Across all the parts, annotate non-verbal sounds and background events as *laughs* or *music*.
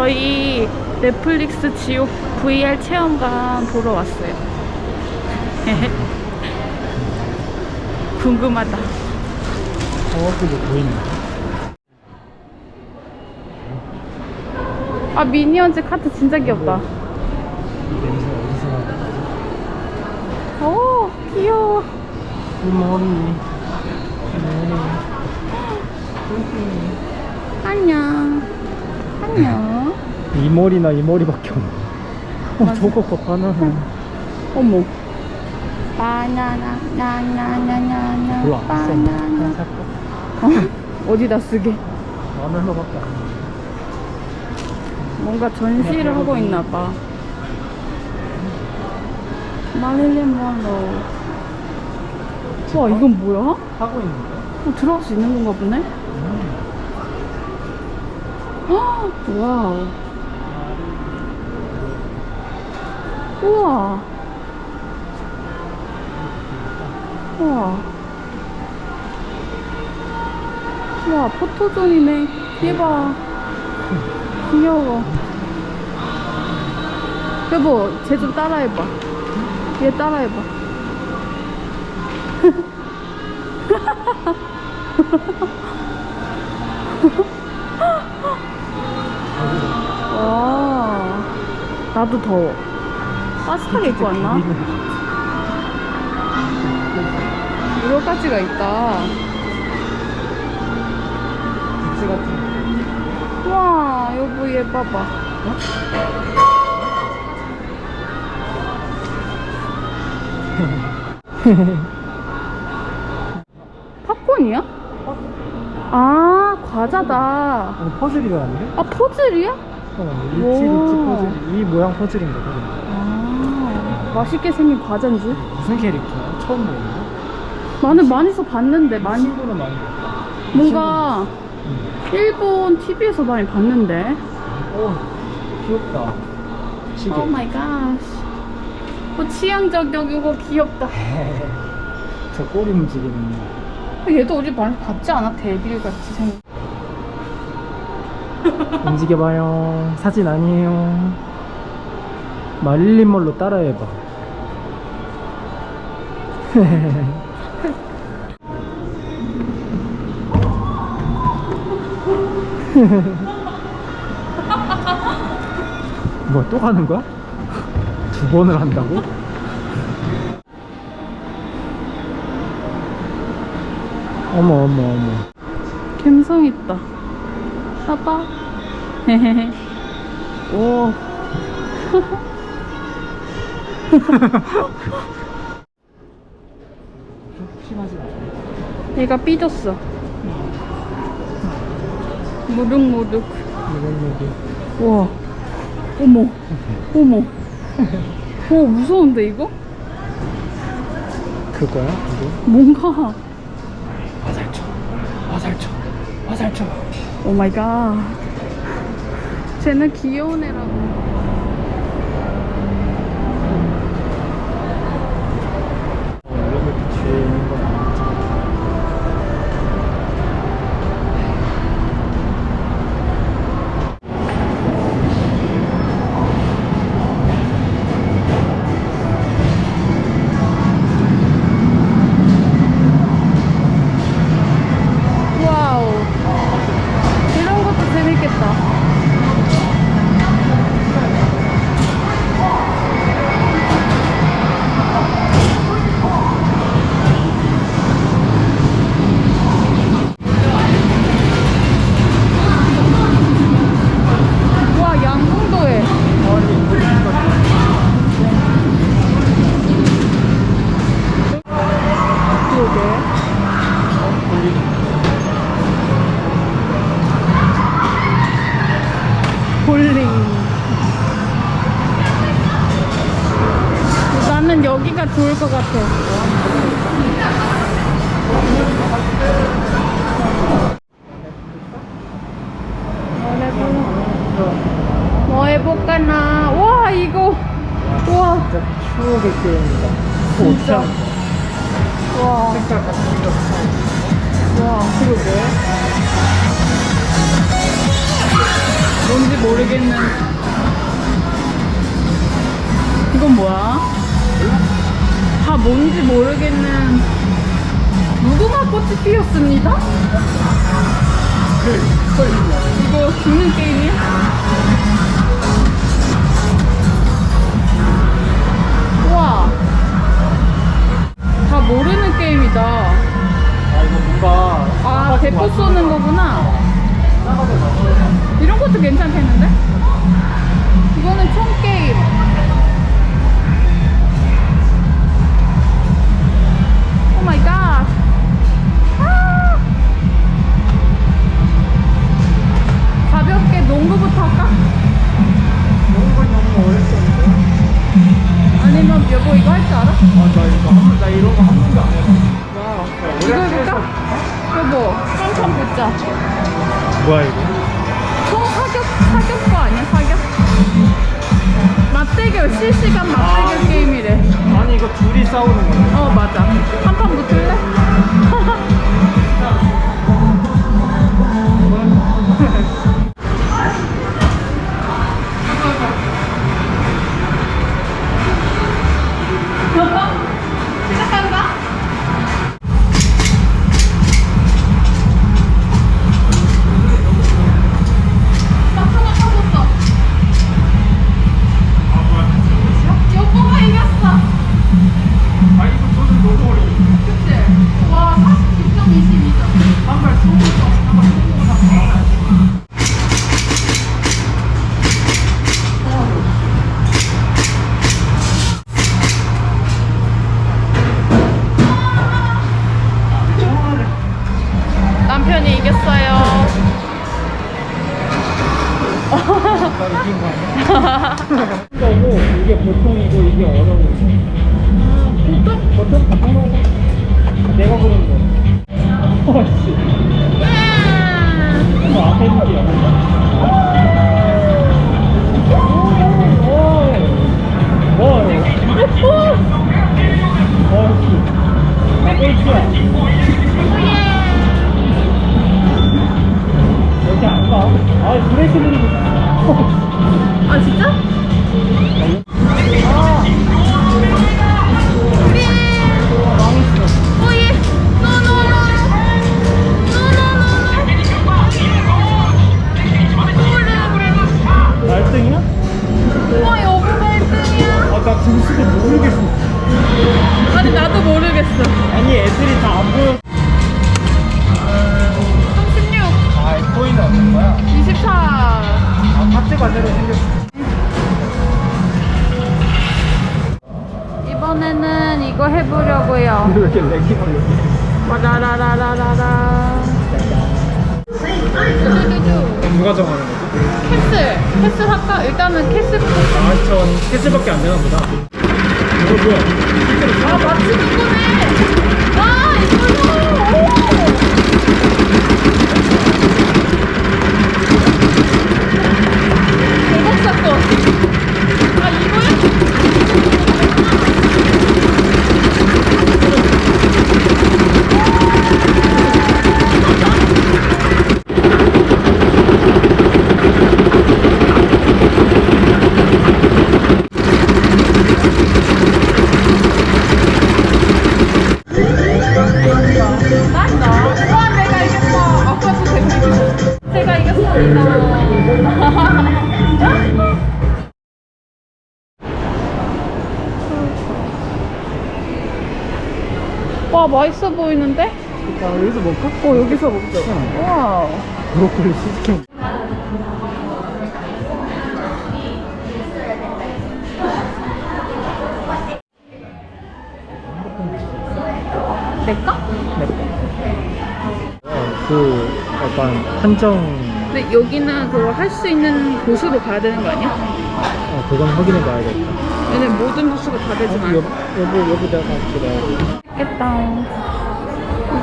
저희 넷플릭스 지옥 VR 체험관 보러 왔어요. *laughs* 궁금하다. 저것도 보이네. 아 미니언즈 카트 진짜 귀엽다. 오 귀여워. 굿모닝. 안녕. 안녕. 이 머리나 이 머리밖에 없네. 어. 저거 봐, 바나나. 어머. 바나나 나나나나나 별로 안 바나나. 살까? 어? 어디다 쓰게? 만 얼마밖에 안 돼. 뭔가 전시를 하고 있나 봐. 마릴린 monroe. 와 이건 뭐야? 하고 있는 거야? 어, 들어갈 수 있는 건가 보네? 헉, wow. 우와. 우와. 우와, 포토존이네. 얘봐. 귀여워. 여보, 쟤 좀 따라해봐. 얘 따라해봐. *laughs* 와. 나도 더워. 따뜻하게 입고 왔나? 여러 가지가 있다. 와, 여보 얘 봐봐. *laughs* 팝콘이야? 아, 과자다. 거. 퍼즐이라는데? 아, 퍼즐이야? 어, 오. 리치 퍼즐. 이 모양 퍼즐인 거거든. 아, 맛있게 생긴 과자인 줄? 무슨 캐릭터야? 처음 보는데? 나는 많이서 봤는데, 많이. 친구는 많이 봤다. 뭔가 응. 일본 TV에서 많이 봤는데. 오, 귀엽다. 시계. oh my god. 뭐 취향 저격이고 귀엽다. *laughs* 저 꼬리 움직이는 거. 얘도 우리 많이 봤지 않아? devil 같이 생긴. 움직여봐요. 사진 아니에요. 마릴린 먼로 따라해봐. *laughs* 뭐또 가는 거야? 두 번을 한다고? 어머 어머 어머 감성 있다. 봐봐. 오. 심하지 않아 얘가 삐졌어. 이런 얘기 와. 어머. 어머. 오, 무서운데, 이거? 그거야? 이거? 뭔가. 화살촉 화살촉 화살촉 oh my god. 쟤는 귀여운 애라고. 나는 여기가 좋을 것 같아. 뭐 해볼까나? 와 이거 와 진짜 추억의 게임이다 진짜. 옷장 와, 색깔 같은 거와 그러게 뭔지 모르겠는 이건 뭐야? 다 뭔지 모르겠는 무궁화 꽃이 피었습니다? 이거 죽는 게임이야? 우와 다 모르는 게임이다 아 이거 뭔가 아 대포 쏘는 거구나 이런 것도 괜찮겠는데? 이거는 총 게임. oh my god. 아! 가볍게 농구부터 할까? 너무 너무 어렵던데 아니면 여보 이거 할 줄 알아? 아 나 이거 한, 나 이런 거 한 번도 안 해봤어 와. 이거 해볼까? 여보, 한판 붙자. 뭐야 이거? 총 사격, 사격 거 아니야? 사격? 맞대결, 실시간 맞대결 아. 게임이래. 아니 이거 둘이 싸우는 거야 어 맞아 한 판 붙을래? *laughs* 거고 이게 보통이고 이게 어려운 거 보통? 보통 거 내가 고른 거 어씨 저 앞에 있는 게 오! 어씨 나 꼴찌야 해보려고요. 왜 이렇게 lag이 걸려 와라라라라라라. 쭈쭈쭈. 누가 정하는 거지? castle. castle 할까? 일단은 castle부터. 아직 castle밖에 안 되나 보다 이거 뭐야 아, 마침 이거네. 아, 이거요. 대박 사건. *laughs* 와, 맛있어 보이는데? 아 여기서 먹을까? 어, 여기서 먹자. 와. 브로콜리 치즈케이크 낼까? 그 약간 한정 근데 여기는 그거 할 수 있는 곳으로 가야 되는 거 아니야? 어 그건 확인해 봐야겠다 얘는 모든 부스가 다 되진 어, 않아. 여보 여보 여보 내가 그래 맛있겠다.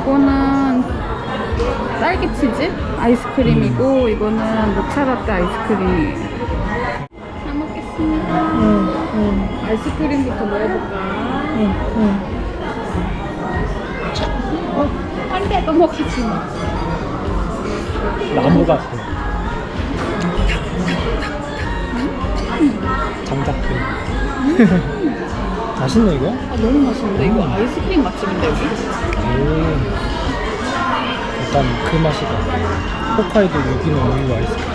이거는 딸기 치즈 아이스크림이고 이거는 모차라떼 아이스크림이에요. 잘 먹겠습니다. 응응 아이스크림부터 먹어볼까? 응. 한 대도 먹히지 마. 나무 같아 장작들. *laughs* 맛있네 이거? 아 너무 맛있는데 이거 아이스크림 맛집인데 여기? 오. 약간 그 맛이다. 홋카이도 유기농 우유 아이스크림.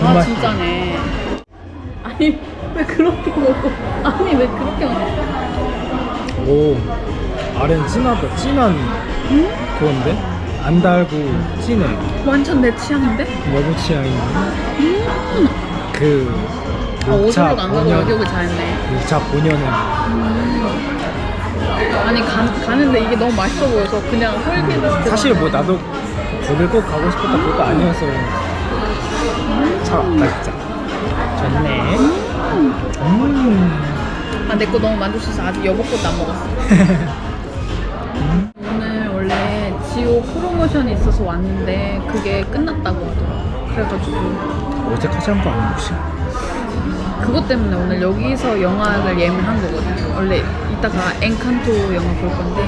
그아 맛이- 진짜네 아니 왜 그렇게 먹어 아니 왜 그렇게 먹어 오. 아래는 진하다. 진한 그건데? 안 달고 진해. 완전 내 취향인데? 너무 취향인데. 그아 오절로 안 가고 여기 잘했네. 6차 본연의. 아니 가, 가는데 이게 너무 맛있어 보여서 그냥 홀기는 사실 뭐 나도 거길 꼭 가고 싶었다 그것도 아니어서 잘 왔다 진짜 좋네. 음. 아 내 거 너무 만족해서 아직 여보 것도 안 먹었어 *laughs* 지오 프로모션이 있어서 왔는데 그게 끝났다고 하더라 그래가지고. 어제까지 한 거 아니야 혹시? 그것 때문에 오늘 여기서 영화를 예매한 거거든. 원래 이따가 엔칸토 영화 볼 건데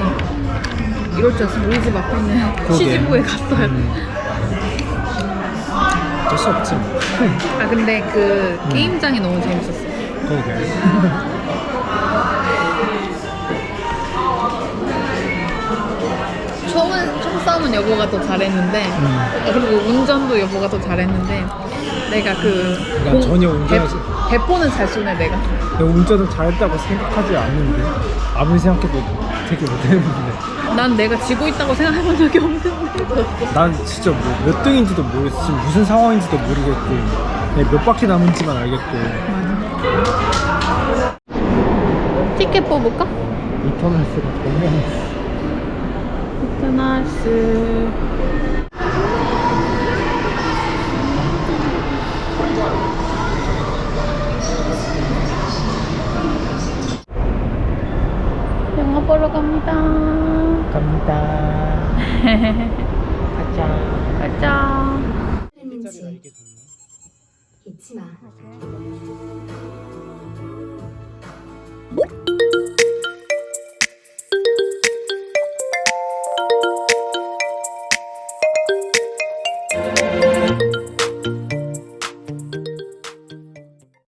이럴 줄 알았으면 우리 집 앞에 있는. 시즈부에 갔어야 돼 음. 어쩔 수 없지 뭐. 아 근데 그 게임장이 너무 재밌었어. 그러게 *laughs* 싸움은 여보가 더 잘했는데 음. 아, 그리고 운전도 여보가 더 잘했는데 내가 그난 전혀 운전하지- 대, 대포는 잘 쏘네 내가. 내가 운전을 잘했다고 생각하지 않는데 아무리 생각해도 되게 못했는데. 난 내가 지고 있다고 생각해본 적이 없는데. 난 진짜 뭐 몇 등인지도 모르겠어. 지금 무슨 상황인지도 모르겠고 몇 바퀴 남은지만 알겠고. 티켓 뽑을까? 정말 이 터널스. 영화 보러 갑니다. 갑니다. *laughs* 가자. 가자. 日잊지 마.